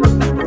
Bye.